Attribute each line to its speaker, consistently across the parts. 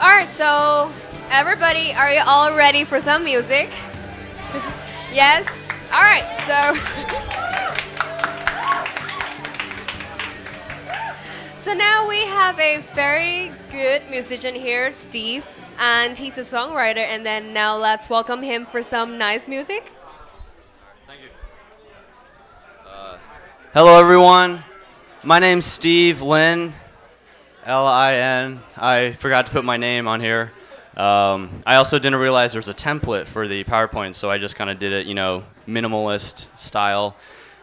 Speaker 1: All right, so everybody, are you all ready for some music? yes? All right, so. so now we have a very good musician here, Steve, and he's a songwriter. And then now let's welcome him for some nice music.
Speaker 2: Thank you. Uh, hello, everyone. My name's Steve Lin, L I N. I forgot to put my name on here. Um, I also didn't realize there was a template for the PowerPoint, so I just kind of did it, you know, minimalist style.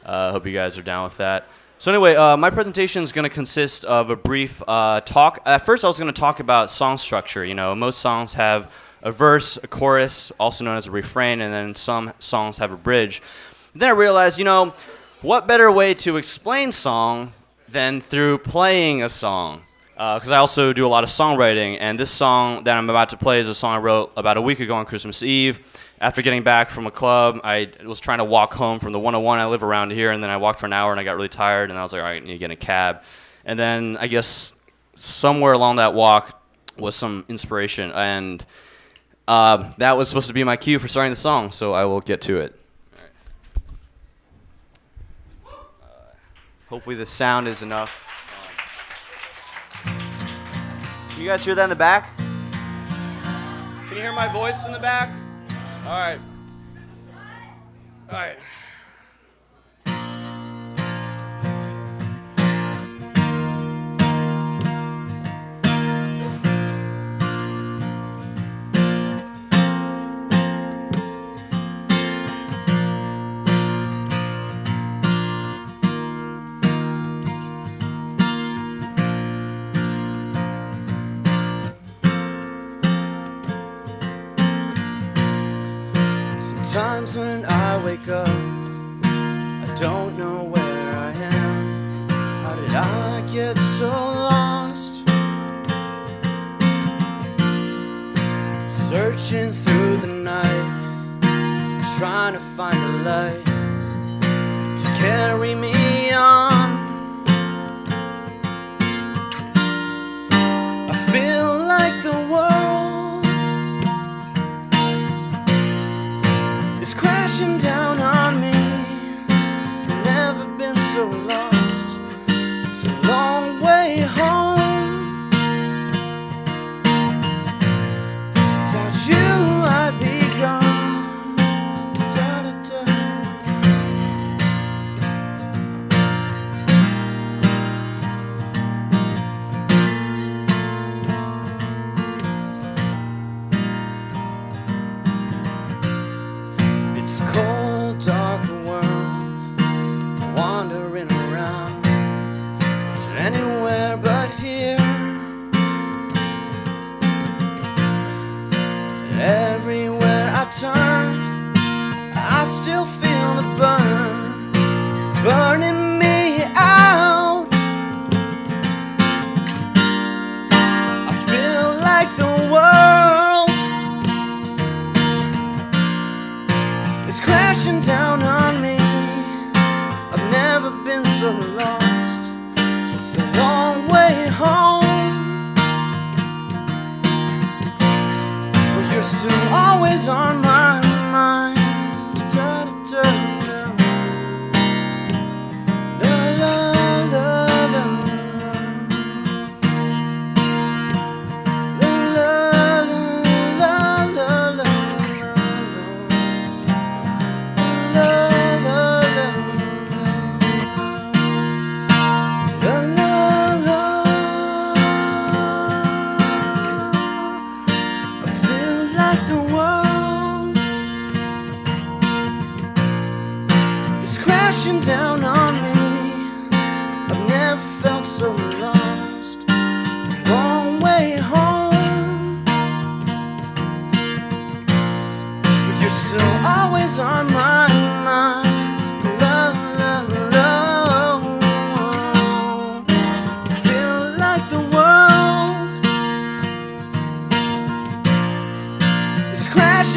Speaker 2: Uh, hope you guys are down with that. So anyway, uh, my presentation is going to consist of a brief uh, talk. At first, I was going to talk about song structure. You know, most songs have a verse, a chorus, also known as a refrain, and then some songs have a bridge. Then I realized, you know, what better way to explain song than through playing a song? Because uh, I also do a lot of songwriting, and this song that I'm about to play is a song I wrote about a week ago on Christmas Eve. After getting back from a club, I was trying to walk home from the 101. I live around here, and then I walked for an hour, and I got really tired, and I was like, all right, I need to get in a cab. And then I guess somewhere along that walk was some inspiration, and uh, that was supposed to be my cue for starting the song, so I will get to it. Uh, hopefully the sound is enough. You guys hear that in the back? Can you hear my voice in the back? All right. All right. Sometimes when I wake up, I don't know where I am. How did I get so lost? Searching through the night, trying to find a light to carry me dark world, wandering around. Is anywhere but here? Everywhere I turn, I still feel the burn, burning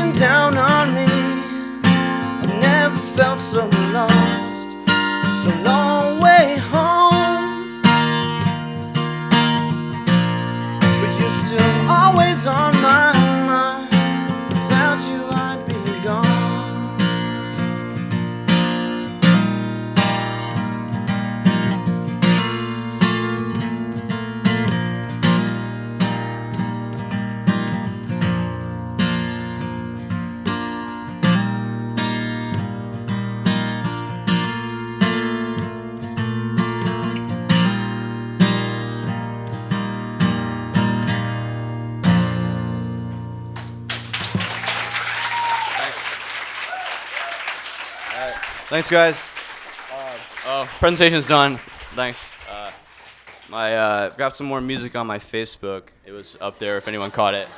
Speaker 2: crashing down on me. I've never felt so lost. It's a long way home. But you're still always on my Thanks, guys. oh, presentation's done. Thanks. Uh, my uh, got some more music on my Facebook. It was up there if anyone caught it.